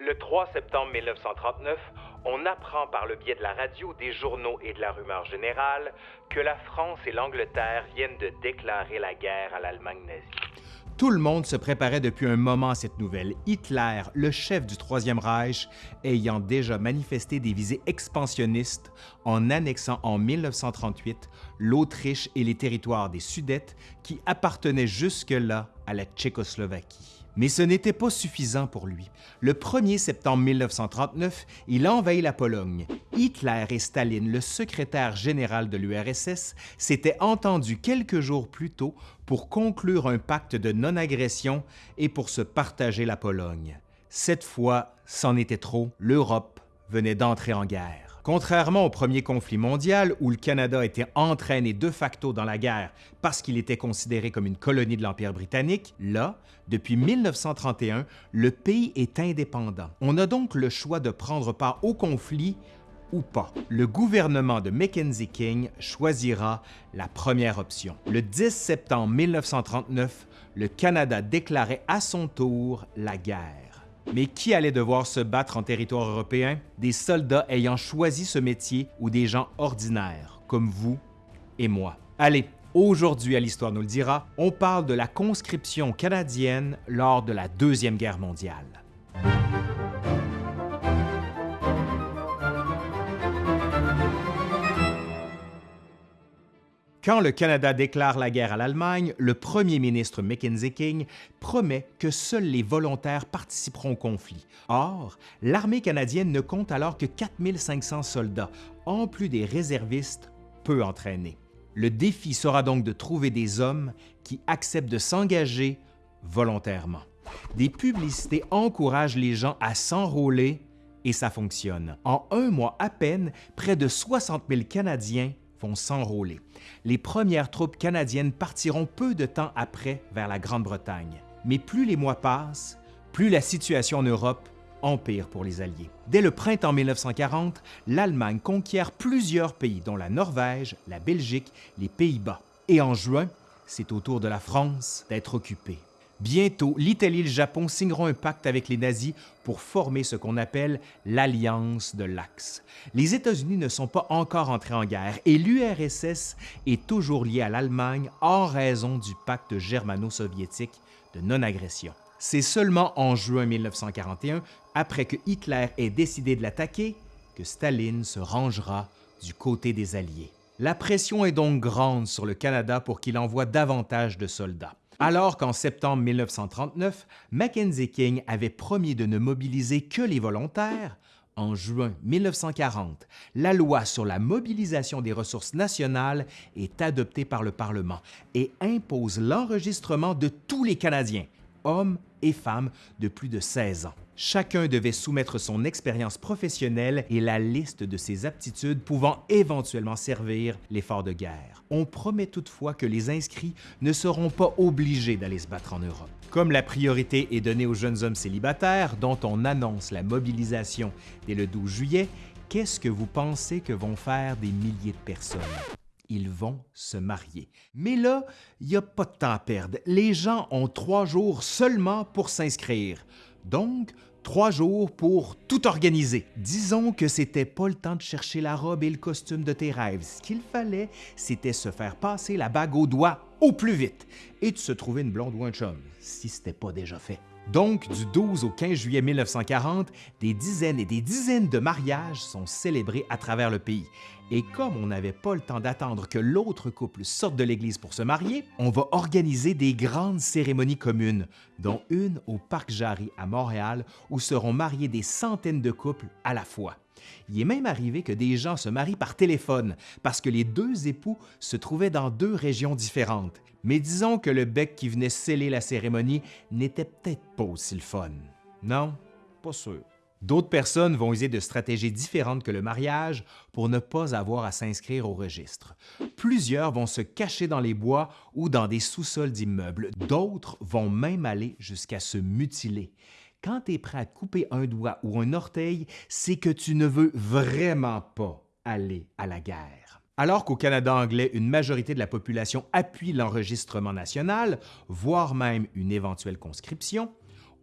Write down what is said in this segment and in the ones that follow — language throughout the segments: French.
Le 3 septembre 1939, on apprend par le biais de la radio, des journaux et de la rumeur générale que la France et l'Angleterre viennent de déclarer la guerre à l'Allemagne nazie. Tout le monde se préparait depuis un moment à cette nouvelle, Hitler, le chef du Troisième Reich, ayant déjà manifesté des visées expansionnistes en annexant en 1938 l'Autriche et les territoires des Sudètes qui appartenaient jusque-là à la Tchécoslovaquie. Mais ce n'était pas suffisant pour lui. Le 1er septembre 1939, il envahit la Pologne. Hitler et Staline, le secrétaire général de l'URSS, s'étaient entendus quelques jours plus tôt pour conclure un pacte de non-agression et pour se partager la Pologne. Cette fois, c'en était trop, l'Europe venait d'entrer en guerre. Contrairement au premier conflit mondial où le Canada était entraîné de facto dans la guerre parce qu'il était considéré comme une colonie de l'Empire britannique, là, depuis 1931, le pays est indépendant. On a donc le choix de prendre part au conflit ou pas. Le gouvernement de Mackenzie King choisira la première option. Le 10 septembre 1939, le Canada déclarait à son tour la guerre. Mais qui allait devoir se battre en territoire européen? Des soldats ayant choisi ce métier ou des gens ordinaires, comme vous et moi. Allez, aujourd'hui à l'Histoire nous le dira, on parle de la conscription canadienne lors de la Deuxième Guerre mondiale. Quand le Canada déclare la guerre à l'Allemagne, le premier ministre Mackenzie King promet que seuls les volontaires participeront au conflit. Or, l'armée canadienne ne compte alors que 4500 soldats, en plus des réservistes peu entraînés. Le défi sera donc de trouver des hommes qui acceptent de s'engager volontairement. Des publicités encouragent les gens à s'enrôler et ça fonctionne. En un mois à peine, près de 60 000 Canadiens vont s'enrôler. Les premières troupes canadiennes partiront peu de temps après vers la Grande-Bretagne. Mais plus les mois passent, plus la situation en Europe empire pour les Alliés. Dès le printemps 1940, l'Allemagne conquiert plusieurs pays, dont la Norvège, la Belgique, les Pays-Bas. Et en juin, c'est au tour de la France d'être occupée. Bientôt, l'Italie et le Japon signeront un pacte avec les nazis pour former ce qu'on appelle l'Alliance de l'Axe. Les États-Unis ne sont pas encore entrés en guerre et l'URSS est toujours liée à l'Allemagne en raison du pacte germano-soviétique de non-agression. C'est seulement en juin 1941, après que Hitler ait décidé de l'attaquer, que Staline se rangera du côté des Alliés. La pression est donc grande sur le Canada pour qu'il envoie davantage de soldats. Alors qu'en septembre 1939, Mackenzie King avait promis de ne mobiliser que les volontaires, en juin 1940, la loi sur la mobilisation des ressources nationales est adoptée par le Parlement et impose l'enregistrement de tous les Canadiens, hommes et femmes de plus de 16 ans. Chacun devait soumettre son expérience professionnelle et la liste de ses aptitudes pouvant éventuellement servir l'effort de guerre. On promet toutefois que les inscrits ne seront pas obligés d'aller se battre en Europe. Comme la priorité est donnée aux jeunes hommes célibataires, dont on annonce la mobilisation dès le 12 juillet, qu'est-ce que vous pensez que vont faire des milliers de personnes? Ils vont se marier. Mais là, il n'y a pas de temps à perdre. Les gens ont trois jours seulement pour s'inscrire. Donc, trois jours pour tout organiser. Disons que c'était pas le temps de chercher la robe et le costume de tes rêves. Ce qu'il fallait, c'était se faire passer la bague au doigt au plus vite et de se trouver une blonde ou un chum, si c'était pas déjà fait. Donc, du 12 au 15 juillet 1940, des dizaines et des dizaines de mariages sont célébrés à travers le pays. Et comme on n'avait pas le temps d'attendre que l'autre couple sorte de l'église pour se marier, on va organiser des grandes cérémonies communes, dont une au Parc Jarry à Montréal où seront mariés des centaines de couples à la fois. Il est même arrivé que des gens se marient par téléphone parce que les deux époux se trouvaient dans deux régions différentes. Mais disons que le bec qui venait sceller la cérémonie n'était peut-être pas aussi le fun. Non, pas sûr. D'autres personnes vont user de stratégies différentes que le mariage pour ne pas avoir à s'inscrire au registre. Plusieurs vont se cacher dans les bois ou dans des sous-sols d'immeubles. D'autres vont même aller jusqu'à se mutiler. Quand tu es prêt à couper un doigt ou un orteil, c'est que tu ne veux vraiment pas aller à la guerre. Alors qu'au Canada anglais, une majorité de la population appuie l'enregistrement national, voire même une éventuelle conscription,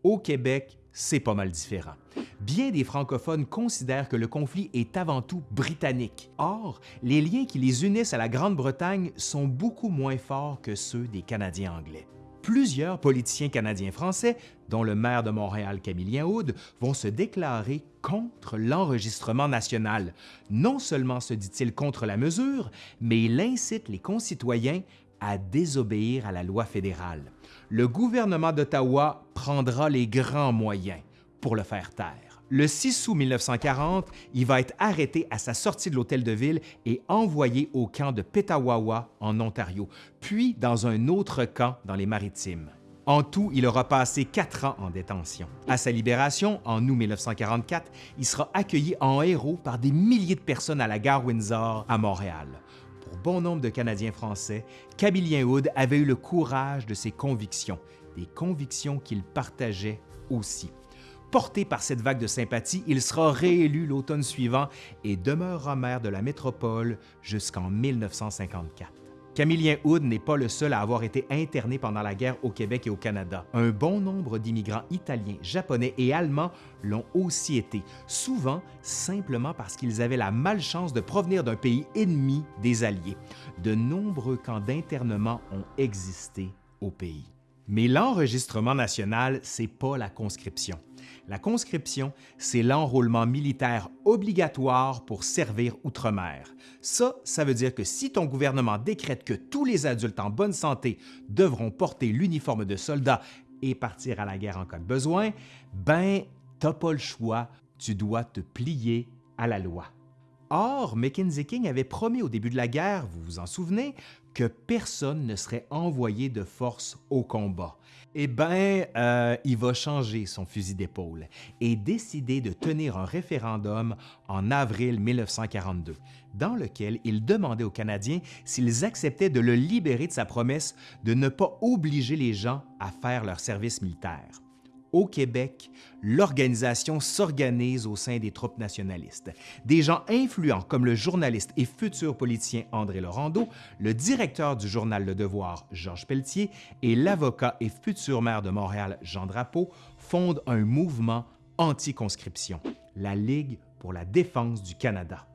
au Québec, c'est pas mal différent. Bien des francophones considèrent que le conflit est avant tout britannique. Or, les liens qui les unissent à la Grande-Bretagne sont beaucoup moins forts que ceux des Canadiens anglais plusieurs politiciens canadiens-français, dont le maire de Montréal, Camillien Aude, vont se déclarer contre l'enregistrement national. Non seulement se dit-il contre la mesure, mais il incite les concitoyens à désobéir à la loi fédérale. Le gouvernement d'Ottawa prendra les grands moyens pour le faire taire. Le 6 août 1940, il va être arrêté à sa sortie de l'hôtel de ville et envoyé au camp de Petawawa en Ontario, puis dans un autre camp dans les Maritimes. En tout, il aura passé quatre ans en détention. À sa libération, en août 1944, il sera accueilli en héros par des milliers de personnes à la gare Windsor à Montréal. Pour bon nombre de Canadiens français, Camillien Hood avait eu le courage de ses convictions, des convictions qu'il partageait aussi. Porté par cette vague de sympathie, il sera réélu l'automne suivant et demeurera maire de la métropole jusqu'en 1954. Camillien Hood n'est pas le seul à avoir été interné pendant la guerre au Québec et au Canada. Un bon nombre d'immigrants italiens, japonais et allemands l'ont aussi été, souvent simplement parce qu'ils avaient la malchance de provenir d'un pays ennemi des Alliés. De nombreux camps d'internement ont existé au pays. Mais l'enregistrement national, c'est pas la conscription. La conscription, c'est l'enrôlement militaire obligatoire pour servir outre-mer. Ça, ça veut dire que si ton gouvernement décrète que tous les adultes en bonne santé devront porter l'uniforme de soldat et partir à la guerre en cas de besoin, ben, t'as pas le choix, tu dois te plier à la loi. Or, Mackenzie King avait promis au début de la guerre, vous vous en souvenez, que personne ne serait envoyé de force au combat. Eh bien, euh, il va changer son fusil d'épaule et décider de tenir un référendum en avril 1942, dans lequel il demandait aux Canadiens s'ils acceptaient de le libérer de sa promesse de ne pas obliger les gens à faire leur service militaire au Québec, l'organisation s'organise au sein des troupes nationalistes. Des gens influents comme le journaliste et futur politicien André Laurando, le directeur du journal Le Devoir Georges Pelletier et l'avocat et futur maire de Montréal Jean Drapeau fondent un mouvement anti-conscription, la Ligue pour la défense du Canada.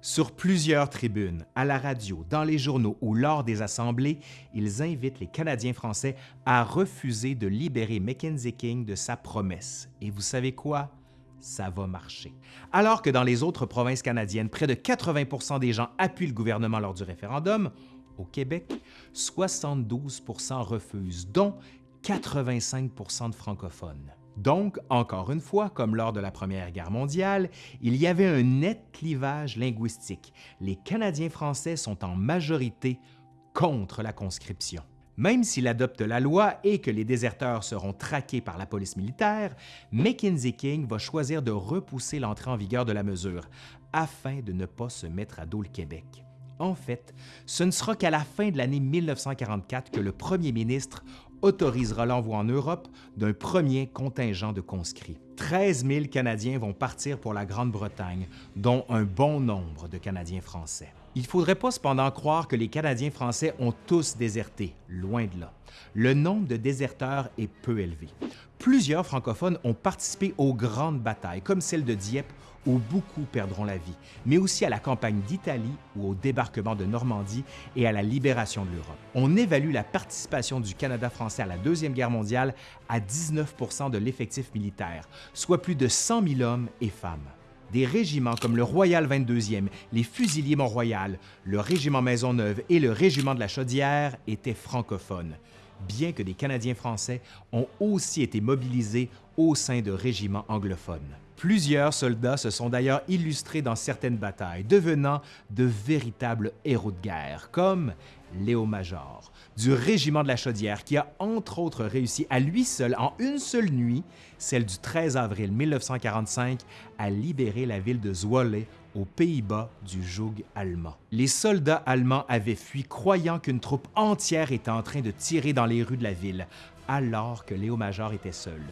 Sur plusieurs tribunes, à la radio, dans les journaux ou lors des assemblées, ils invitent les Canadiens français à refuser de libérer Mackenzie King de sa promesse. Et vous savez quoi? Ça va marcher. Alors que dans les autres provinces canadiennes, près de 80% des gens appuient le gouvernement lors du référendum, au Québec, 72% refusent, dont 85% de francophones. Donc, encore une fois, comme lors de la Première Guerre mondiale, il y avait un net clivage linguistique. Les Canadiens français sont en majorité contre la conscription. Même s'il adopte la loi et que les déserteurs seront traqués par la police militaire, Mackenzie King va choisir de repousser l'entrée en vigueur de la mesure afin de ne pas se mettre à dos le Québec. En fait, ce ne sera qu'à la fin de l'année 1944 que le premier ministre autorisera l'envoi en Europe d'un premier contingent de conscrits. 13 000 Canadiens vont partir pour la Grande-Bretagne, dont un bon nombre de Canadiens français. Il ne faudrait pas cependant croire que les Canadiens français ont tous déserté, loin de là. Le nombre de déserteurs est peu élevé. Plusieurs francophones ont participé aux grandes batailles, comme celle de Dieppe où beaucoup perdront la vie, mais aussi à la campagne d'Italie ou au débarquement de Normandie et à la libération de l'Europe. On évalue la participation du Canada français à la Deuxième Guerre mondiale à 19% de l'effectif militaire, soit plus de 100 000 hommes et femmes. Des régiments comme le Royal 22e, les Fusiliers Mont-Royal, le Régiment Maisonneuve et le Régiment de la Chaudière étaient francophones, bien que des Canadiens français ont aussi été mobilisés au sein de régiments anglophones. Plusieurs soldats se sont d'ailleurs illustrés dans certaines batailles, devenant de véritables héros de guerre, comme Léo Major, du régiment de la Chaudière, qui a entre autres réussi à lui seul, en une seule nuit, celle du 13 avril 1945, à libérer la ville de Zwolle aux Pays-Bas du joug allemand. Les soldats allemands avaient fui croyant qu'une troupe entière était en train de tirer dans les rues de la ville, alors que Léo Major était seul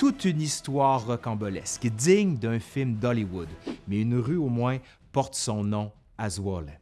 toute une histoire rocambolesque, digne d'un film d'Hollywood, mais une rue au moins porte son nom à Zwolle.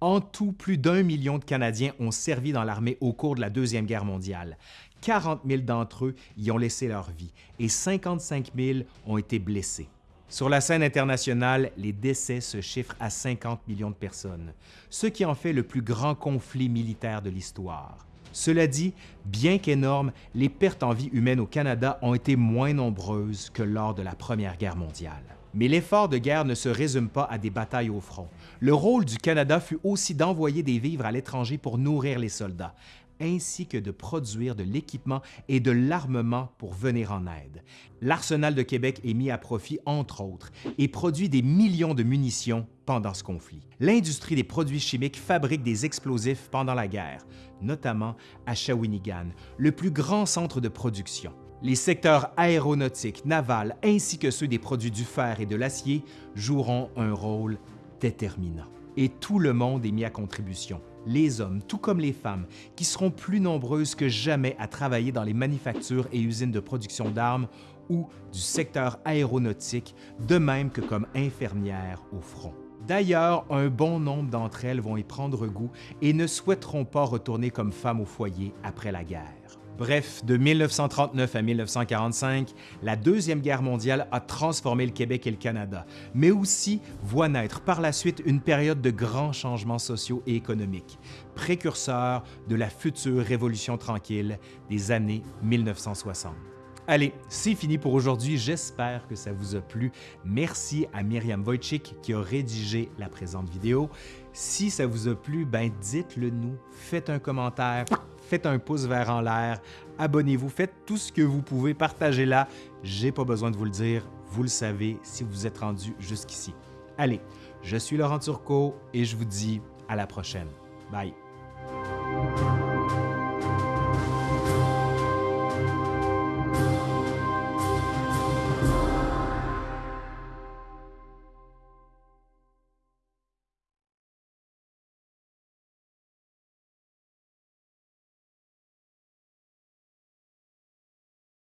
En tout, plus d'un million de Canadiens ont servi dans l'armée au cours de la Deuxième Guerre mondiale. 40 000 d'entre eux y ont laissé leur vie et 55 000 ont été blessés. Sur la scène internationale, les décès se chiffrent à 50 millions de personnes, ce qui en fait le plus grand conflit militaire de l'histoire. Cela dit, bien qu'énormes, les pertes en vie humaine au Canada ont été moins nombreuses que lors de la Première Guerre mondiale. Mais l'effort de guerre ne se résume pas à des batailles au front. Le rôle du Canada fut aussi d'envoyer des vivres à l'étranger pour nourrir les soldats, ainsi que de produire de l'équipement et de l'armement pour venir en aide. L'Arsenal de Québec est mis à profit, entre autres, et produit des millions de munitions pendant ce conflit. L'industrie des produits chimiques fabrique des explosifs pendant la guerre, notamment à Shawinigan, le plus grand centre de production. Les secteurs aéronautiques, navals ainsi que ceux des produits du fer et de l'acier joueront un rôle déterminant. Et tout le monde est mis à contribution, les hommes tout comme les femmes, qui seront plus nombreuses que jamais à travailler dans les manufactures et usines de production d'armes ou du secteur aéronautique, de même que comme infirmières au front. D'ailleurs, un bon nombre d'entre elles vont y prendre goût et ne souhaiteront pas retourner comme femmes au foyer après la guerre. Bref, de 1939 à 1945, la Deuxième Guerre mondiale a transformé le Québec et le Canada, mais aussi voit naître par la suite une période de grands changements sociaux et économiques, précurseur de la future Révolution tranquille des années 1960. Allez, c'est fini pour aujourd'hui. J'espère que ça vous a plu. Merci à Myriam Wojcik qui a rédigé la présente vidéo. Si ça vous a plu, ben dites-le nous, faites un commentaire, faites un pouce vert en l'air, abonnez-vous, faites tout ce que vous pouvez, partagez-la. J'ai pas besoin de vous le dire, vous le savez si vous êtes rendu jusqu'ici. Allez, je suis Laurent Turcot et je vous dis à la prochaine. Bye.